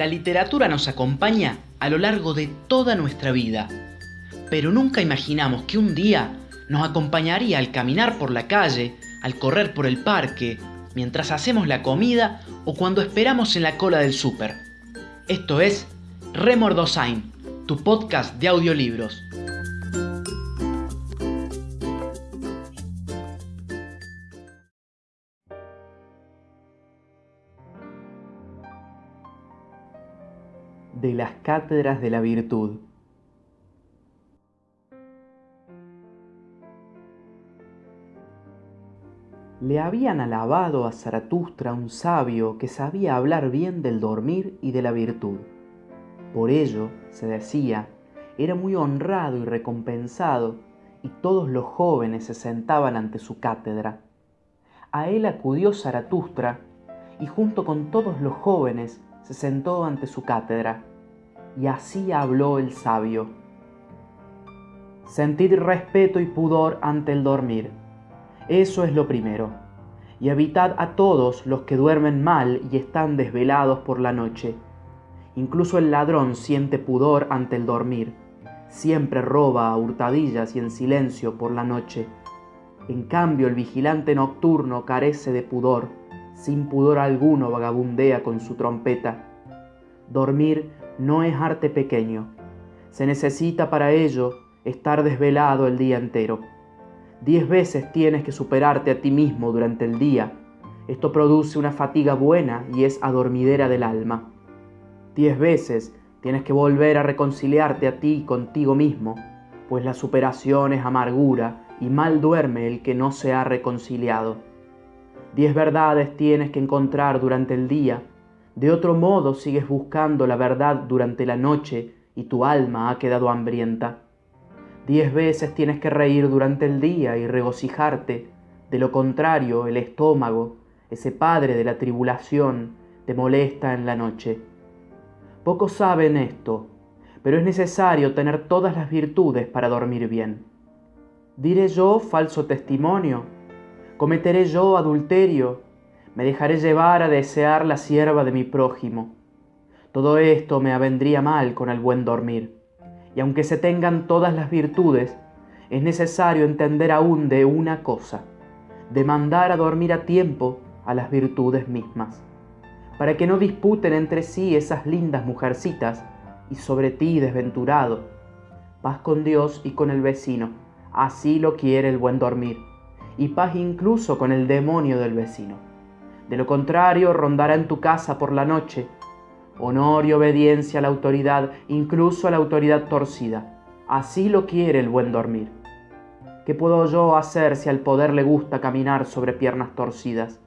La literatura nos acompaña a lo largo de toda nuestra vida, pero nunca imaginamos que un día nos acompañaría al caminar por la calle, al correr por el parque, mientras hacemos la comida o cuando esperamos en la cola del súper. Esto es Remordosain, tu podcast de audiolibros. De las cátedras de la virtud. Le habían alabado a Zaratustra un sabio que sabía hablar bien del dormir y de la virtud. Por ello, se decía, era muy honrado y recompensado, y todos los jóvenes se sentaban ante su cátedra. A él acudió Zaratustra, y junto con todos los jóvenes se sentó ante su cátedra, y así habló el sabio. Sentid respeto y pudor ante el dormir eso es lo primero. Y evitad a todos los que duermen mal y están desvelados por la noche. Incluso el ladrón siente pudor ante el dormir. Siempre roba a hurtadillas y en silencio por la noche. En cambio el vigilante nocturno carece de pudor. Sin pudor alguno vagabundea con su trompeta. Dormir no es arte pequeño. Se necesita para ello estar desvelado el día entero. Diez veces tienes que superarte a ti mismo durante el día. Esto produce una fatiga buena y es adormidera del alma. Diez veces tienes que volver a reconciliarte a ti contigo mismo, pues la superación es amargura y mal duerme el que no se ha reconciliado. Diez verdades tienes que encontrar durante el día, de otro modo sigues buscando la verdad durante la noche y tu alma ha quedado hambrienta. Diez veces tienes que reír durante el día y regocijarte. De lo contrario, el estómago, ese padre de la tribulación, te molesta en la noche. Pocos saben esto, pero es necesario tener todas las virtudes para dormir bien. ¿Diré yo falso testimonio? ¿Cometeré yo adulterio? ¿Me dejaré llevar a desear la sierva de mi prójimo? Todo esto me avendría mal con el buen dormir y aunque se tengan todas las virtudes, es necesario entender aún de una cosa, de mandar a dormir a tiempo a las virtudes mismas, para que no disputen entre sí esas lindas mujercitas y sobre ti desventurado. Paz con Dios y con el vecino, así lo quiere el buen dormir, y paz incluso con el demonio del vecino. De lo contrario, rondará en tu casa por la noche honor y obediencia a la autoridad, incluso a la autoridad torcida. Así lo quiere el buen dormir. ¿Qué puedo yo hacer si al poder le gusta caminar sobre piernas torcidas?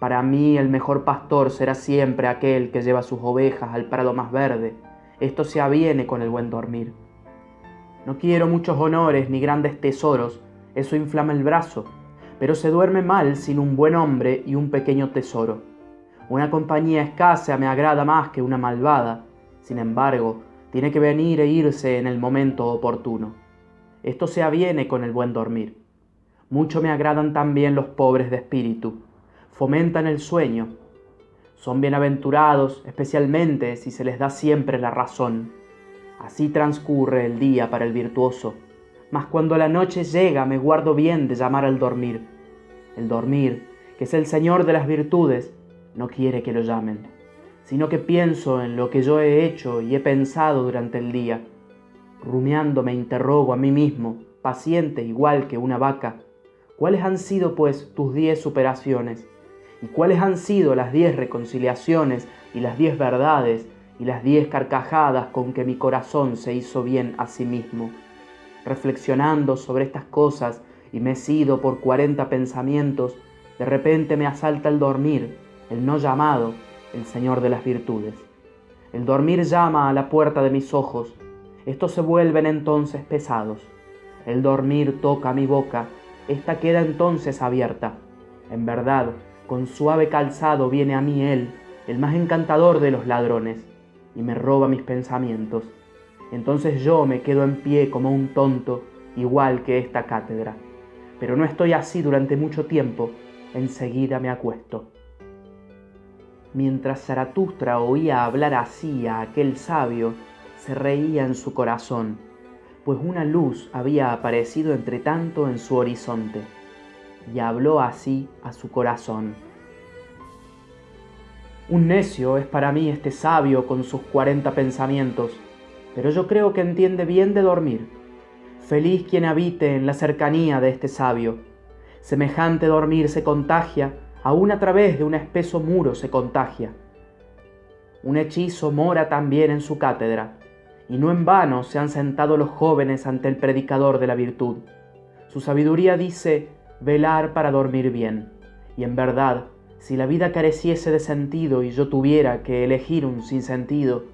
Para mí el mejor pastor será siempre aquel que lleva sus ovejas al prado más verde. Esto se aviene con el buen dormir. No quiero muchos honores ni grandes tesoros, eso inflama el brazo, pero se duerme mal sin un buen hombre y un pequeño tesoro. Una compañía escasa me agrada más que una malvada. Sin embargo, tiene que venir e irse en el momento oportuno. Esto se aviene con el buen dormir. Mucho me agradan también los pobres de espíritu. Fomentan el sueño. Son bienaventurados, especialmente si se les da siempre la razón. Así transcurre el día para el virtuoso. Mas cuando la noche llega me guardo bien de llamar al dormir. El dormir, que es el Señor de las virtudes, no quiere que lo llamen, sino que pienso en lo que yo he hecho y he pensado durante el día. Rumiando me interrogo a mí mismo, paciente igual que una vaca, ¿cuáles han sido pues tus diez superaciones? ¿Y cuáles han sido las diez reconciliaciones y las diez verdades y las diez carcajadas con que mi corazón se hizo bien a sí mismo? Reflexionando sobre estas cosas y mecido por cuarenta pensamientos, de repente me asalta el dormir el no llamado, el Señor de las virtudes. El dormir llama a la puerta de mis ojos, estos se vuelven entonces pesados. El dormir toca mi boca, esta queda entonces abierta. En verdad, con suave calzado viene a mí Él, el más encantador de los ladrones, y me roba mis pensamientos. Entonces yo me quedo en pie como un tonto, igual que esta cátedra. Pero no estoy así durante mucho tiempo, enseguida me acuesto. Mientras Zaratustra oía hablar así a aquel sabio, se reía en su corazón, pues una luz había aparecido entre tanto en su horizonte, y habló así a su corazón. Un necio es para mí este sabio con sus cuarenta pensamientos, pero yo creo que entiende bien de dormir. Feliz quien habite en la cercanía de este sabio. Semejante dormir se contagia aún a través de un espeso muro se contagia. Un hechizo mora también en su cátedra, y no en vano se han sentado los jóvenes ante el predicador de la virtud. Su sabiduría dice velar para dormir bien, y en verdad, si la vida careciese de sentido y yo tuviera que elegir un sinsentido,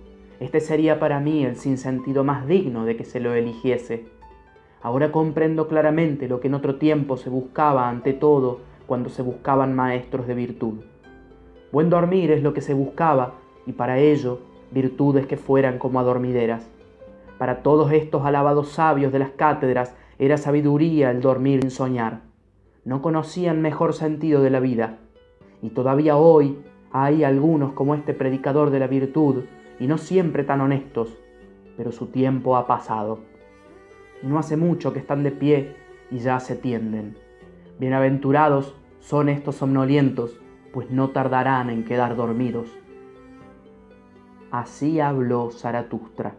este sería para mí el sinsentido más digno de que se lo eligiese. Ahora comprendo claramente lo que en otro tiempo se buscaba ante todo cuando se buscaban maestros de virtud. Buen dormir es lo que se buscaba y para ello virtudes que fueran como adormideras. Para todos estos alabados sabios de las cátedras era sabiduría el dormir sin soñar. No conocían mejor sentido de la vida. Y todavía hoy hay algunos como este predicador de la virtud, y no siempre tan honestos, pero su tiempo ha pasado. No hace mucho que están de pie y ya se tienden. Bienaventurados son estos somnolientos, pues no tardarán en quedar dormidos. Así habló Zaratustra.